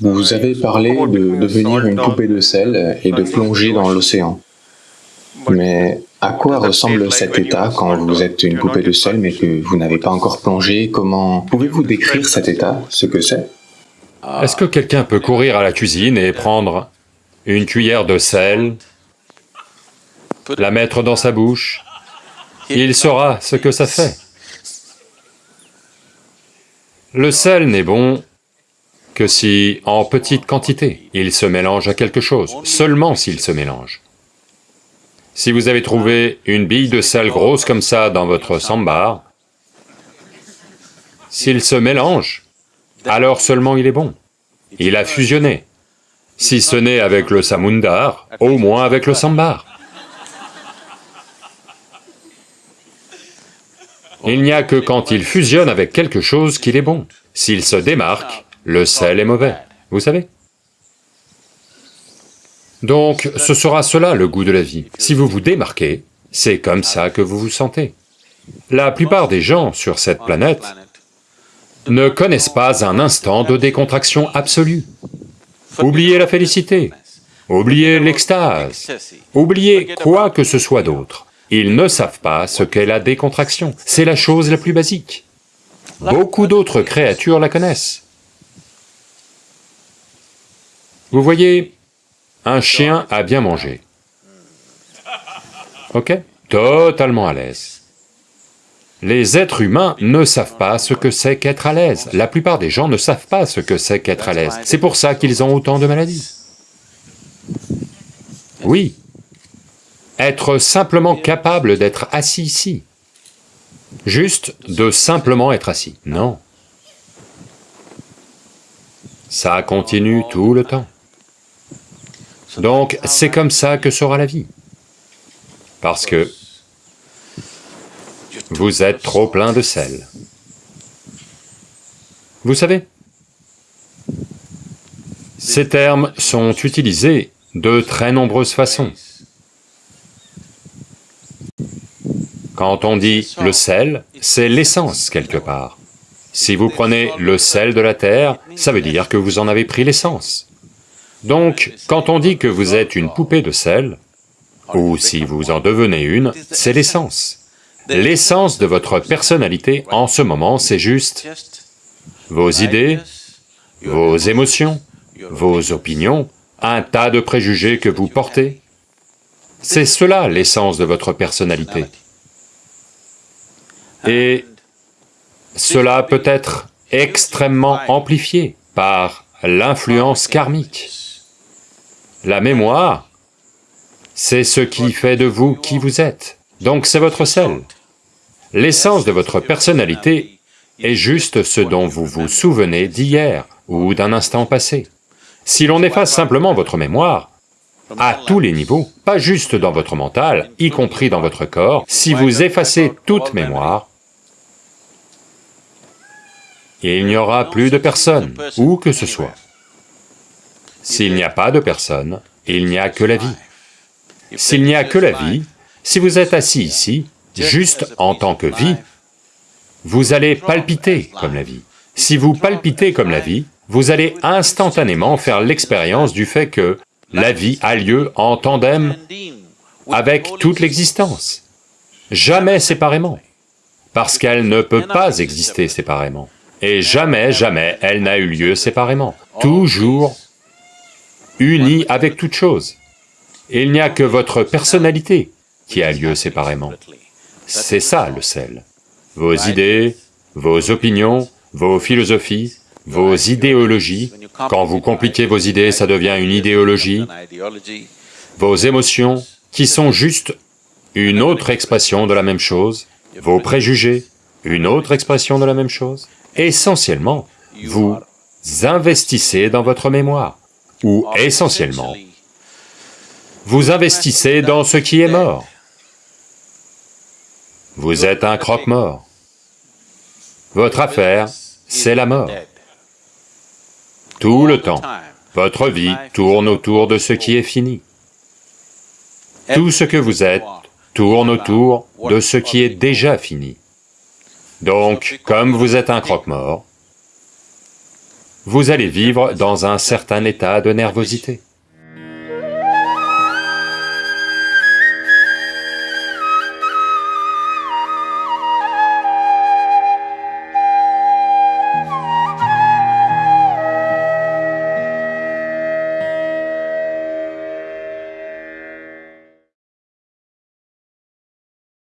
Vous avez parlé de devenir une poupée de sel et de plonger dans l'océan. Mais à quoi ressemble cet état quand vous êtes une poupée de sel mais que vous n'avez pas encore plongé? Comment pouvez-vous décrire cet état, ce que c'est? Est-ce que quelqu'un peut courir à la cuisine et prendre une cuillère de sel, la mettre dans sa bouche, il saura ce que ça fait. Le sel n'est bon que si, en petite quantité, il se mélange à quelque chose, seulement s'il se mélange. Si vous avez trouvé une bille de sel grosse comme ça dans votre sambar, s'il se mélange, alors seulement il est bon. Il a fusionné. Si ce n'est avec le samundar, au moins avec le sambar. Il n'y a que quand il fusionne avec quelque chose qu'il est bon. S'il se démarque, le sel est mauvais, vous savez donc, ce sera cela le goût de la vie. Si vous vous démarquez, c'est comme ça que vous vous sentez. La plupart des gens sur cette planète ne connaissent pas un instant de décontraction absolue. Oubliez la félicité, oubliez l'extase, oubliez quoi que ce soit d'autre. Ils ne savent pas ce qu'est la décontraction, c'est la chose la plus basique. Beaucoup d'autres créatures la connaissent. Vous voyez, un chien a bien mangé. Ok? Totalement à l'aise. Les êtres humains ne savent pas ce que c'est qu'être à l'aise. La plupart des gens ne savent pas ce que c'est qu'être à l'aise. C'est pour ça qu'ils ont autant de maladies. Oui. Être simplement capable d'être assis ici. Juste de simplement être assis. Non. Ça continue tout le temps. Donc c'est comme ça que sera la vie. Parce que vous êtes trop plein de sel. Vous savez, ces termes sont utilisés de très nombreuses façons. Quand on dit le sel, c'est l'essence quelque part. Si vous prenez le sel de la terre, ça veut dire que vous en avez pris l'essence. Donc, quand on dit que vous êtes une poupée de sel, ou si vous en devenez une, c'est l'essence. L'essence de votre personnalité en ce moment, c'est juste vos idées, vos émotions, vos opinions, un tas de préjugés que vous portez. C'est cela l'essence de votre personnalité. Et cela peut être extrêmement amplifié par l'influence karmique. La mémoire, c'est ce qui fait de vous qui vous êtes, donc c'est votre sel. L'essence de votre personnalité est juste ce dont vous vous souvenez d'hier ou d'un instant passé. Si l'on efface simplement votre mémoire, à tous les niveaux, pas juste dans votre mental, y compris dans votre corps, si vous effacez toute mémoire, il n'y aura plus de personne, où que ce soit. S'il n'y a pas de personne, il n'y a que la vie. S'il n'y a que la vie, si vous êtes assis ici, juste en tant que vie, vous allez palpiter comme la vie. Si vous palpitez comme la vie, vous allez instantanément faire l'expérience du fait que la vie a lieu en tandem avec toute l'existence, jamais séparément, parce qu'elle ne peut pas exister séparément. Et jamais, jamais elle n'a eu lieu séparément, toujours unis avec toute chose. il n'y a que votre personnalité qui a lieu séparément. C'est ça le sel. Vos idées, vos opinions, vos philosophies, vos idéologies, quand vous compliquez vos idées, ça devient une idéologie, vos émotions, qui sont juste une autre expression de la même chose, vos préjugés, une autre expression de la même chose. Essentiellement, vous investissez dans votre mémoire ou essentiellement, vous investissez dans ce qui est mort. Vous êtes un croque-mort. Votre affaire, c'est la mort. Tout le temps, votre vie tourne autour de ce qui est fini. Tout ce que vous êtes tourne autour de ce qui est déjà fini. Donc, comme vous êtes un croque-mort, vous allez vivre dans un certain état de nervosité.